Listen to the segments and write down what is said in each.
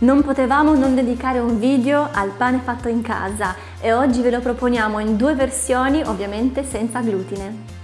Non potevamo non dedicare un video al pane fatto in casa e oggi ve lo proponiamo in due versioni, ovviamente senza glutine.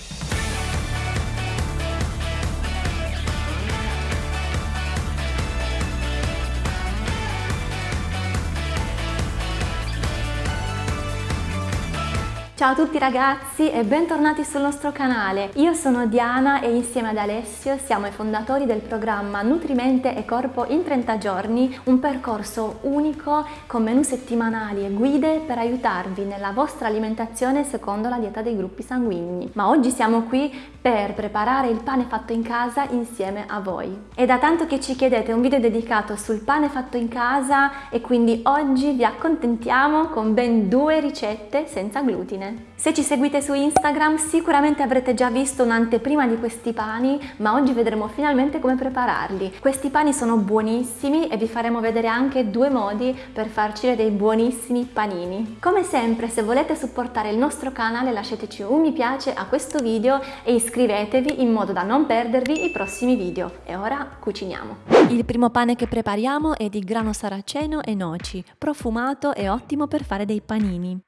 Ciao a tutti ragazzi e bentornati sul nostro canale. Io sono Diana e insieme ad Alessio siamo i fondatori del programma Nutrimente e Corpo in 30 giorni, un percorso unico con menù settimanali e guide per aiutarvi nella vostra alimentazione secondo la dieta dei gruppi sanguigni. Ma oggi siamo qui per preparare il pane fatto in casa insieme a voi. È da tanto che ci chiedete un video dedicato sul pane fatto in casa e quindi oggi vi accontentiamo con ben due ricette senza glutine. Se ci seguite su Instagram sicuramente avrete già visto un'anteprima di questi pani, ma oggi vedremo finalmente come prepararli. Questi pani sono buonissimi e vi faremo vedere anche due modi per farci dei buonissimi panini. Come sempre, se volete supportare il nostro canale lasciateci un mi piace a questo video e iscrivetevi in modo da non perdervi i prossimi video. E ora cuciniamo! Il primo pane che prepariamo è di grano saraceno e noci, profumato e ottimo per fare dei panini.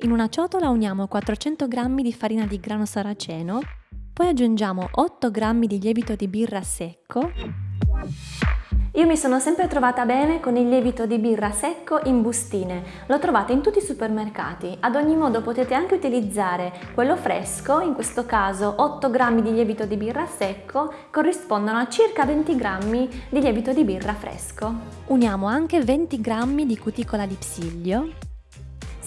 In una ciotola uniamo 400 g di farina di grano saraceno, poi aggiungiamo 8 g di lievito di birra secco. Io mi sono sempre trovata bene con il lievito di birra secco in bustine, lo trovate in tutti i supermercati, ad ogni modo potete anche utilizzare quello fresco, in questo caso 8 g di lievito di birra secco corrispondono a circa 20 g di lievito di birra fresco. Uniamo anche 20 g di cuticola di psiglio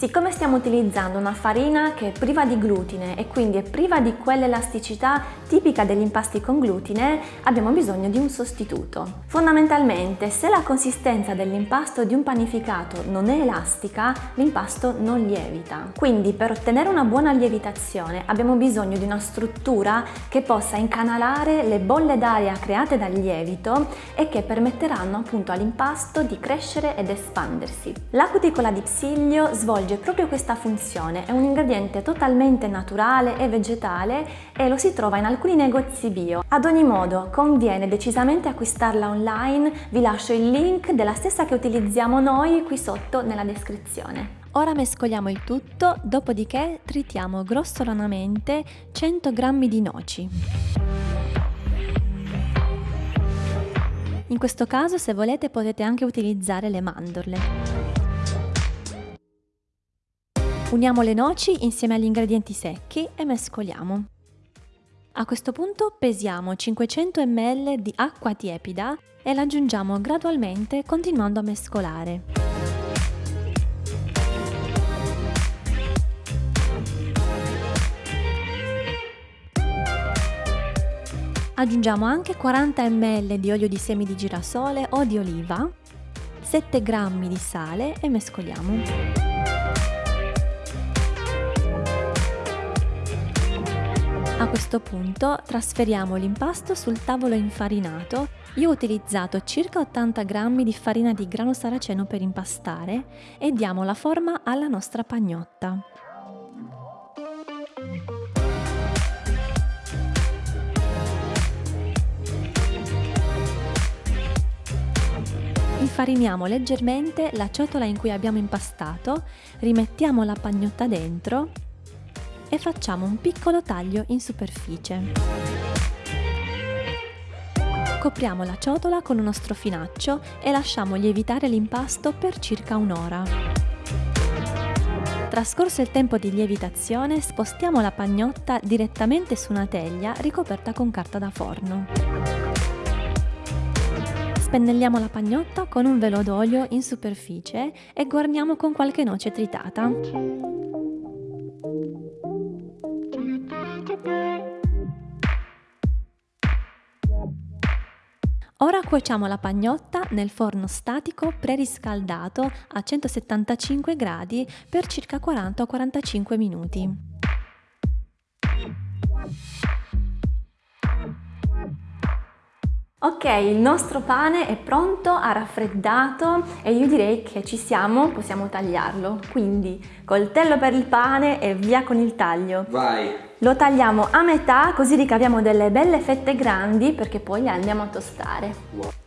Siccome stiamo utilizzando una farina che è priva di glutine e quindi è priva di quell'elasticità tipica degli impasti con glutine, abbiamo bisogno di un sostituto. Fondamentalmente, se la consistenza dell'impasto di un panificato non è elastica, l'impasto non lievita. Quindi per ottenere una buona lievitazione abbiamo bisogno di una struttura che possa incanalare le bolle d'aria create dal lievito e che permetteranno appunto all'impasto di crescere ed espandersi. La cuticola di psiglio svolge svolge proprio questa funzione, è un ingrediente totalmente naturale e vegetale e lo si trova in alcuni negozi bio. Ad ogni modo conviene decisamente acquistarla online, vi lascio il link della stessa che utilizziamo noi qui sotto nella descrizione. Ora mescoliamo il tutto, dopodiché tritiamo grossolanamente 100 g di noci. In questo caso se volete potete anche utilizzare le mandorle. Uniamo le noci insieme agli ingredienti secchi e mescoliamo. A questo punto pesiamo 500 ml di acqua tiepida e la aggiungiamo gradualmente continuando a mescolare. Aggiungiamo anche 40 ml di olio di semi di girasole o di oliva, 7 g di sale e mescoliamo. A questo punto trasferiamo l'impasto sul tavolo infarinato. Io ho utilizzato circa 80 g di farina di grano saraceno per impastare e diamo la forma alla nostra pagnotta. Infariniamo leggermente la ciotola in cui abbiamo impastato, rimettiamo la pagnotta dentro e facciamo un piccolo taglio in superficie. Copriamo la ciotola con uno strofinaccio e lasciamo lievitare l'impasto per circa un'ora. Trascorso il tempo di lievitazione, spostiamo la pagnotta direttamente su una teglia ricoperta con carta da forno. Spennelliamo la pagnotta con un velo d'olio in superficie e guarniamo con qualche noce tritata. Ora cuociamo la pagnotta nel forno statico preriscaldato a 175 gradi per circa 40-45 minuti. Ok, il nostro pane è pronto, ha raffreddato e io direi che ci siamo, possiamo tagliarlo. Quindi coltello per il pane e via con il taglio. Vai! Lo tagliamo a metà così ricaviamo delle belle fette grandi perché poi le andiamo a tostare.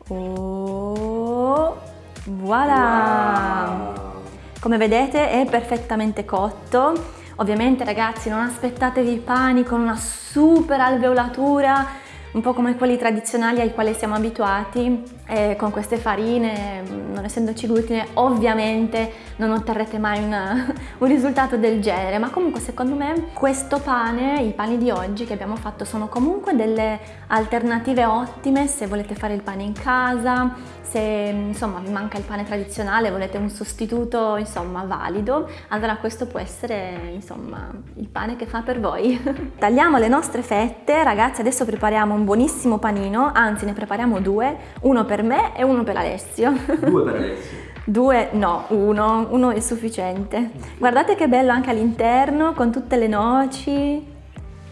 Oh. Voilà! Wow. Come vedete è perfettamente cotto. Ovviamente ragazzi non aspettatevi i pani con una super alveolatura, un po' come quelli tradizionali ai quali siamo abituati, e con queste farine, non essendoci glutine, ovviamente non otterrete mai una, un risultato del genere, ma comunque secondo me questo pane, i pani di oggi che abbiamo fatto sono comunque delle alternative ottime se volete fare il pane in casa, se insomma vi manca il pane tradizionale, volete un sostituto insomma valido, allora questo può essere insomma il pane che fa per voi. Tagliamo le nostre fette, ragazzi adesso prepariamo un buonissimo panino, anzi ne prepariamo due, uno per me e uno per Alessio. Due per Alessio. Due, no, uno, uno è sufficiente. Guardate che bello anche all'interno con tutte le noci,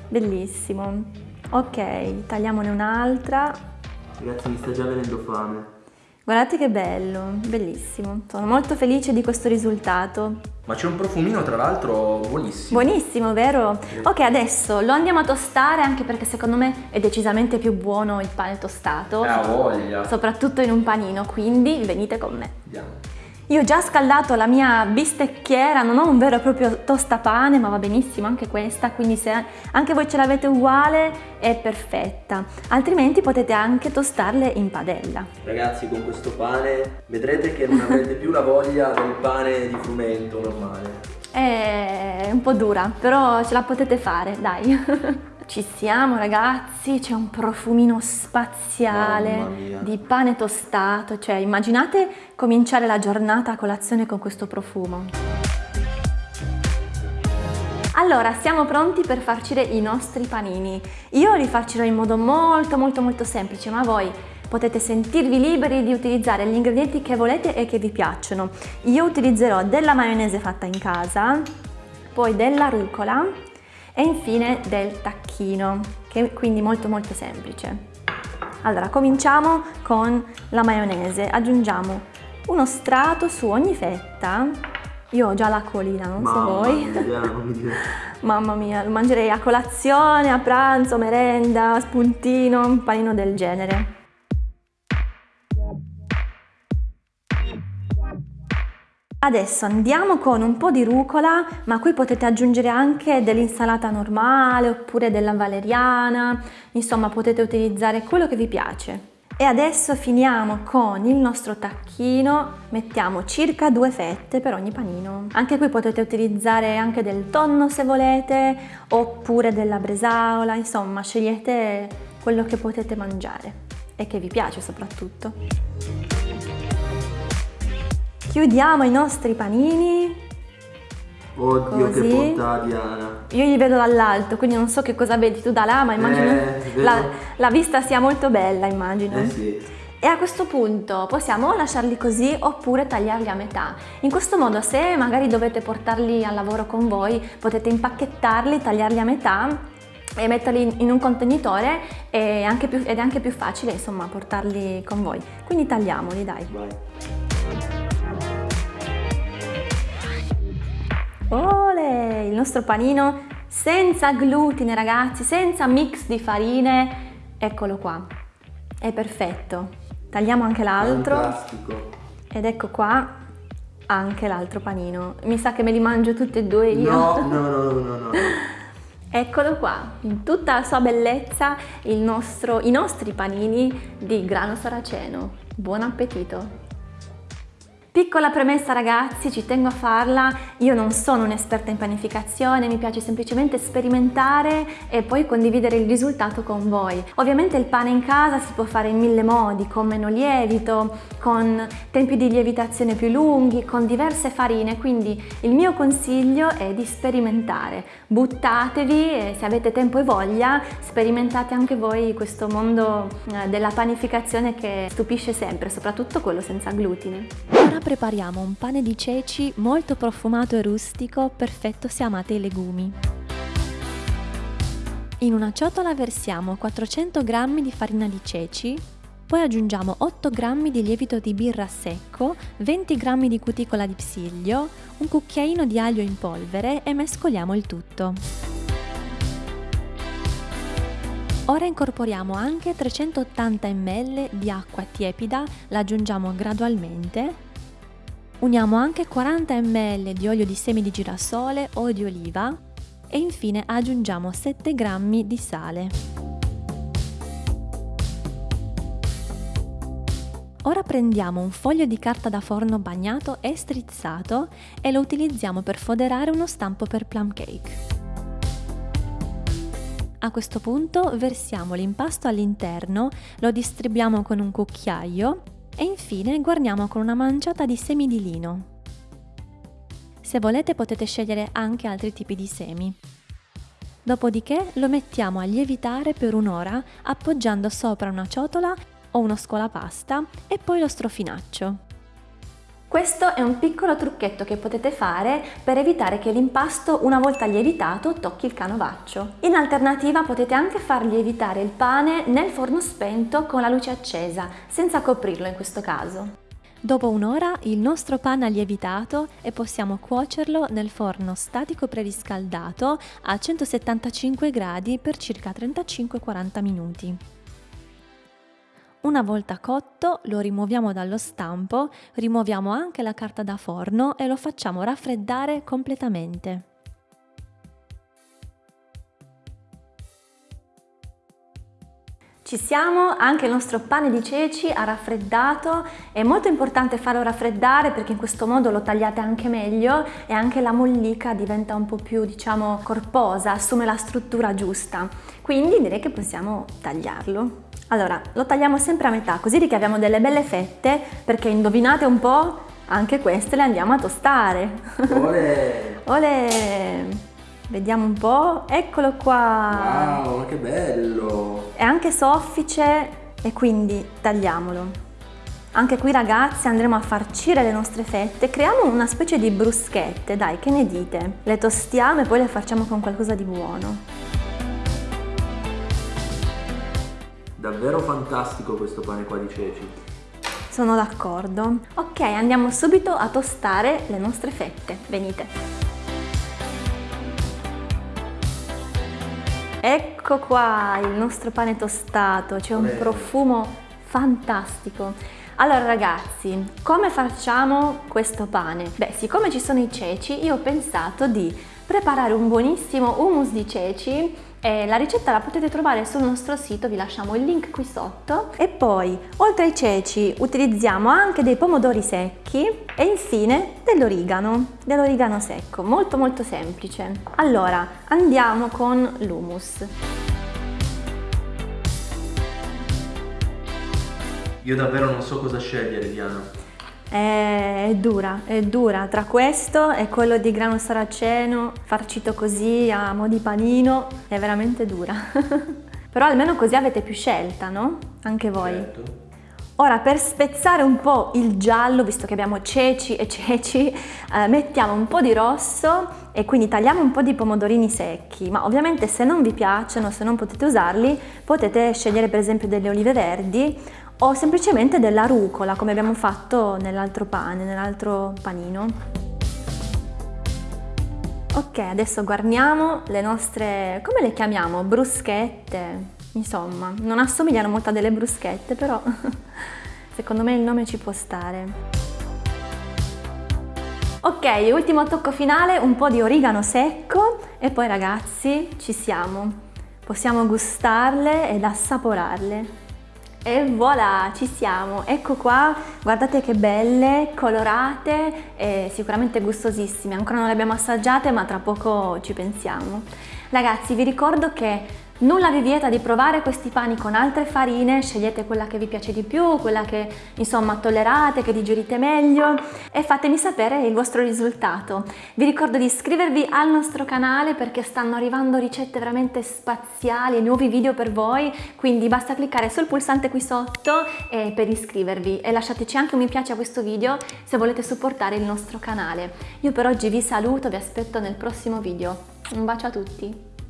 bellissimo. Ok, tagliamone un'altra. Ragazzi mi sta già venendo fame. Guardate che bello, bellissimo. Sono molto felice di questo risultato. Ma c'è un profumino tra l'altro buonissimo. Buonissimo, vero? Sì. Ok, adesso lo andiamo a tostare anche perché secondo me è decisamente più buono il pane tostato. Ha voglia. Soprattutto in un panino, quindi venite con me. Andiamo. Io ho già scaldato la mia bistecchiera, non ho un vero e proprio tostapane, ma va benissimo anche questa, quindi se anche voi ce l'avete uguale è perfetta. Altrimenti potete anche tostarle in padella. Ragazzi, con questo pane vedrete che non avrete più la voglia del pane di frumento normale. È un po' dura, però ce la potete fare, dai. Ci siamo ragazzi, c'è un profumino spaziale di pane tostato, cioè immaginate cominciare la giornata a colazione con questo profumo. Allora, siamo pronti per farcire i nostri panini. Io li farcirò in modo molto molto molto semplice, ma voi potete sentirvi liberi di utilizzare gli ingredienti che volete e che vi piacciono. Io utilizzerò della maionese fatta in casa, poi della rucola, e infine del tacchino, che è quindi molto molto semplice. Allora, cominciamo con la maionese. Aggiungiamo uno strato su ogni fetta. Io ho già la colina, non Mamma so voi. Mia, Mamma mia, lo mangerei a colazione, a pranzo, merenda, spuntino, un panino del genere. Adesso andiamo con un po' di rucola, ma qui potete aggiungere anche dell'insalata normale oppure della valeriana, insomma potete utilizzare quello che vi piace. E adesso finiamo con il nostro tacchino, mettiamo circa due fette per ogni panino. Anche qui potete utilizzare anche del tonno se volete, oppure della bresaola, insomma scegliete quello che potete mangiare e che vi piace soprattutto. Chiudiamo i nostri panini. Oddio Così. che bontà Diana. Io li vedo dall'alto, quindi non so che cosa vedi tu da là, ma immagino eh, la, la, vista sia molto bella, immagino. Eh sì. E a questo punto possiamo lasciarli così oppure tagliarli a metà. In questo modo se magari dovete portarli al lavoro con voi potete impacchettarli, tagliarli a metà e metterli in un contenitore più, ed è anche più facile insomma portarli con voi. Quindi tagliamoli dai. Vai. Ole, il nostro panino senza glutine ragazzi, senza mix di farine, eccolo qua, è perfetto. Tagliamo anche l'altro ed ecco qua anche l'altro panino. Mi sa che me li mangio tutti e due io. No, no, no, no, no. Eccolo qua, in tutta la sua bellezza nostro, i nostri panini di grano saraceno. Buon appetito! Piccola premessa ragazzi, ci tengo a farla, io non sono un'esperta in panificazione, mi piace semplicemente sperimentare e poi condividere il risultato con voi. Ovviamente il pane in casa si può fare in mille modi, con meno lievito, con tempi di lievitazione più lunghi, con diverse farine, quindi il mio consiglio è di sperimentare. Buttatevi e se avete tempo e voglia sperimentate anche voi questo mondo eh, della panificazione che stupisce sempre, soprattutto quello senza glutine prepariamo un pane di ceci molto profumato e rustico, perfetto se amate i legumi. In una ciotola versiamo 400 g di farina di ceci, poi aggiungiamo 8 g di lievito di birra secco, 20 g di cuticola di psiglio, un cucchiaino di aglio in polvere e mescoliamo il tutto. Ora incorporiamo anche 380 ml di acqua tiepida, la aggiungiamo gradualmente. Uniamo anche 40 ml di olio di semi di girasole o di oliva e infine aggiungiamo 7 g di sale. Ora prendiamo un foglio di carta da forno bagnato e strizzato e lo utilizziamo per foderare uno stampo per plum cake. A questo punto versiamo l'impasto all'interno, lo distribuiamo con un cucchiaio e infine guarniamo con una manciata di semi di lino. Se volete potete scegliere anche altri tipi di semi. Dopodiché lo mettiamo a lievitare per un'ora appoggiando sopra una ciotola o uno scolapasta e poi lo strofinaccio. Questo è un piccolo trucchetto che potete fare per evitare che l'impasto una volta lievitato tocchi il canovaccio. In alternativa potete anche far lievitare il pane nel forno spento con la luce accesa, senza coprirlo in questo caso. Dopo un'ora il nostro pane ha lievitato e possiamo cuocerlo nel forno statico preriscaldato a 175 gradi per circa 35-40 minuti. Una volta cotto lo rimuoviamo dallo stampo, rimuoviamo anche la carta da forno e lo facciamo raffreddare completamente. Ci siamo, anche il nostro pane di ceci ha raffreddato, è molto importante farlo raffreddare perché in questo modo lo tagliate anche meglio e anche la mollica diventa un po' più diciamo corposa, assume la struttura giusta, quindi direi che possiamo tagliarlo. Allora, lo tagliamo sempre a metà, così ricaviamo delle belle fette, perché indovinate un po', anche queste le andiamo a tostare. Olè! Olè! Vediamo un po', eccolo qua! Wow, che bello! È anche soffice e quindi tagliamolo. Anche qui ragazzi andremo a farcire le nostre fette, creiamo una specie di bruschette, dai che ne dite? Le tostiamo e poi le facciamo con qualcosa di buono. Davvero fantastico questo pane qua di ceci. Sono d'accordo. Ok, andiamo subito a tostare le nostre fette. Venite. Ecco qua il nostro pane tostato, c'è un profumo fantastico. Allora ragazzi, come facciamo questo pane? Beh, siccome ci sono i ceci, io ho pensato di preparare un buonissimo hummus di ceci e la ricetta la potete trovare sul nostro sito, vi lasciamo il link qui sotto. E poi, oltre ai ceci, utilizziamo anche dei pomodori secchi e infine dell'origano, dell'origano secco, molto molto semplice. Allora, andiamo con l'hummus. Io davvero non so cosa scegliere, Diana. È dura, è dura. Tra questo e quello di grano saraceno, farcito così a mo' di panino, è veramente dura. Però almeno così avete più scelta, no? Anche voi. Certo. Ora per spezzare un po' il giallo, visto che abbiamo ceci e ceci, eh, mettiamo un po' di rosso e quindi tagliamo un po' di pomodorini secchi, ma ovviamente se non vi piacciono, se non potete usarli, potete scegliere per esempio delle olive verdi o semplicemente della rucola come abbiamo fatto nell'altro pane, nell'altro panino. Ok, adesso guarniamo le nostre, come le chiamiamo? Bruschette, insomma, non assomigliano molto a delle bruschette, però secondo me il nome ci può stare. Ok, ultimo tocco finale, un po' di origano secco e poi ragazzi ci siamo. Possiamo gustarle ed assaporarle. E voilà, ci siamo, ecco qua, guardate che belle, colorate e sicuramente gustosissime, ancora non le abbiamo assaggiate ma tra poco ci pensiamo. Ragazzi vi ricordo che Nulla vi vieta di provare questi pani con altre farine, scegliete quella che vi piace di più, quella che insomma tollerate, che digerite meglio e fatemi sapere il vostro risultato. Vi ricordo di iscrivervi al nostro canale perché stanno arrivando ricette veramente spaziali e nuovi video per voi, quindi basta cliccare sul pulsante qui sotto per iscrivervi e lasciateci anche un mi piace a questo video se volete supportare il nostro canale. Io per oggi vi saluto, vi aspetto nel prossimo video. Un bacio a tutti!